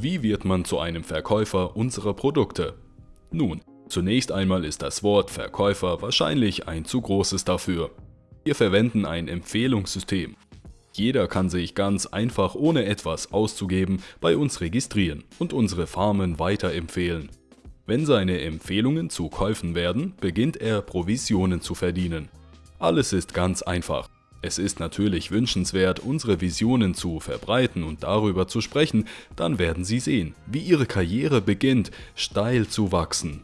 Wie wird man zu einem Verkäufer unserer Produkte? Nun, zunächst einmal ist das Wort Verkäufer wahrscheinlich ein zu großes dafür. Wir verwenden ein Empfehlungssystem. Jeder kann sich ganz einfach ohne etwas auszugeben bei uns registrieren und unsere Farmen weiterempfehlen. Wenn seine Empfehlungen zu Käufen werden, beginnt er Provisionen zu verdienen. Alles ist ganz einfach. Es ist natürlich wünschenswert, unsere Visionen zu verbreiten und darüber zu sprechen, dann werden Sie sehen, wie Ihre Karriere beginnt, steil zu wachsen.